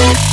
Thank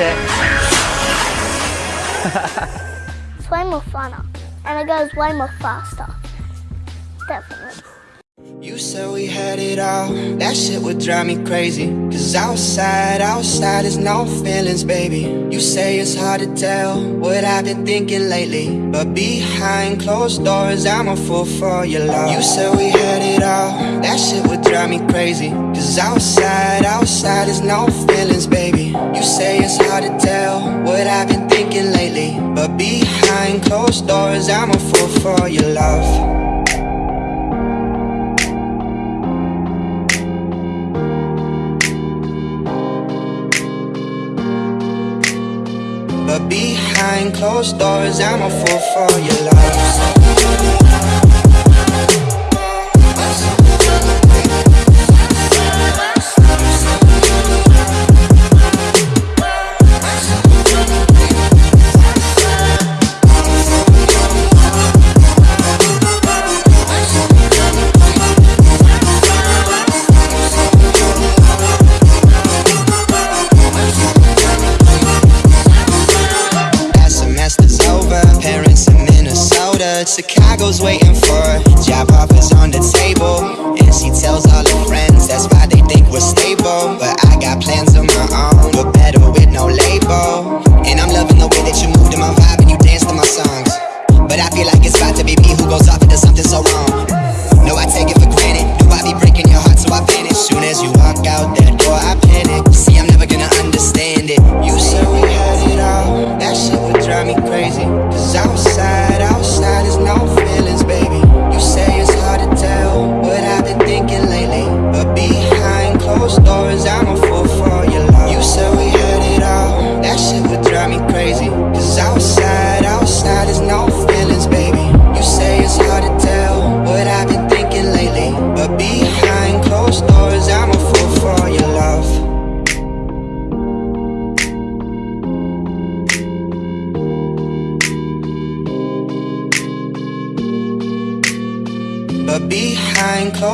It's way more funner. And it goes way more faster. Definitely. You said we had it all, that shit would drive me crazy. Cause outside, outside is no feelings, baby. You say it's hard to tell what I've been thinking lately. But behind closed doors, I'm a fool for your love. You said we had it all, that shit would drive me crazy. Cause outside, outside is no feelings, baby. You say it's hard to tell what I've been thinking lately. But behind closed doors, I'm a fool for your love closed doors, I'm a fool for your love. Chicago's waiting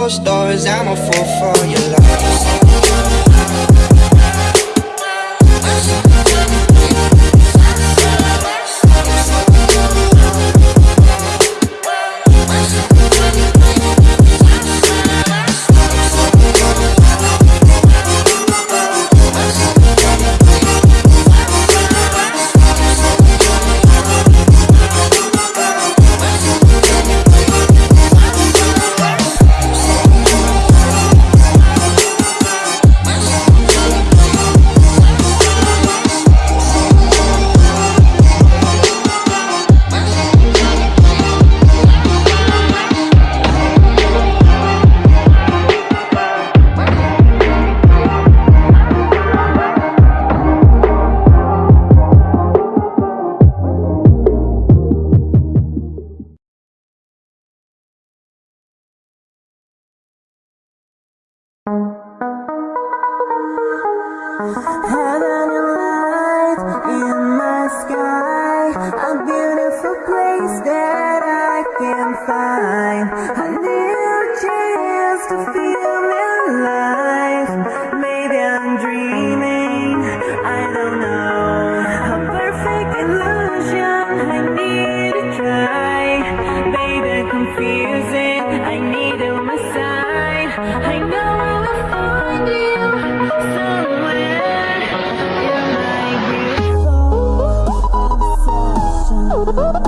doors, I'm a fool for your love. Heaven and light in my sky, a beautiful place that I can find. Oh,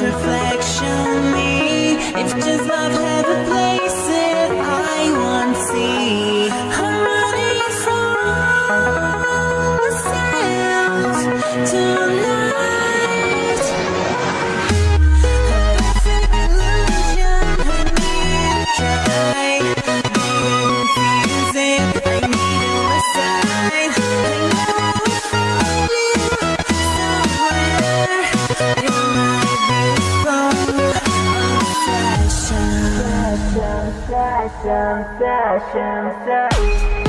reflection me. It's just love. passion set.